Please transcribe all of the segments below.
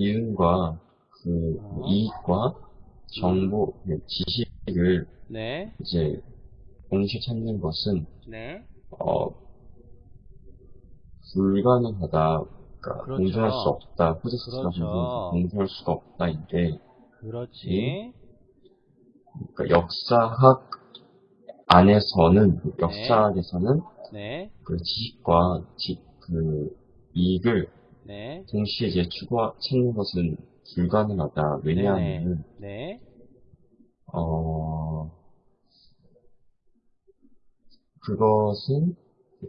이윤과 그 어. 이익과 정보, 그 지식을 네, 이제 동시에 찾는 것은 네, 어, 불가능하다. 그러니까 그렇죠. 공정할 수 없다. 프로세스가 그렇죠. 공정할 수가 없다인데, 그렇지. 그러니까 역사학 안에서는 역사학에서는 네, 그 지식과 지, 그 이익을 네, 동시에 이제 추구 찾는 것은 불가능하다. 왜냐하면 네, 어 그것은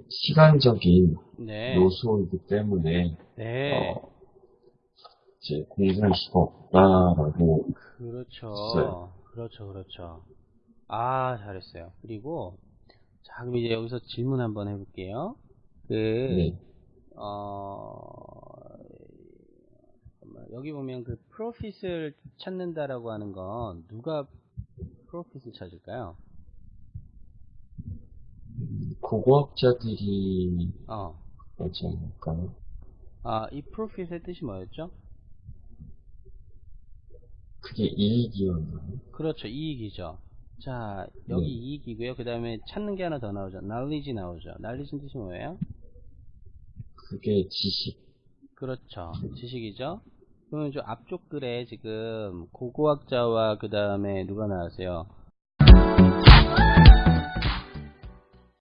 시간적인 네, 요소이기 때문에 네. 어, 이제 공정할 수가 없다라고 그렇죠. 있어요. 그렇죠, 그렇죠. 아, 잘했어요. 그리고, 자, 그럼 이제 여기서 질문 한번 해볼게요. 그, 네. 어. 여기 보면 그 프로핏을 찾는다라고 하는 건 누가 프로핏을 찾을까요? 고고학자들이 어, 그렇지 않을까요? 아, 이 프로핏의 뜻이 뭐였죠? 그게 이익이었나요? 그렇죠, 이익이죠. 자, 여기 네. 이익이고요. 그 다음에 찾는 게 하나 더 나오죠. knowledge 나오죠. knowledge는 뜻이 뭐예요? 그게 지식. 그렇죠. 지식이죠. 그러면 저 앞쪽 글에 지금 고고학자와 그 다음에 누가 나왔어요?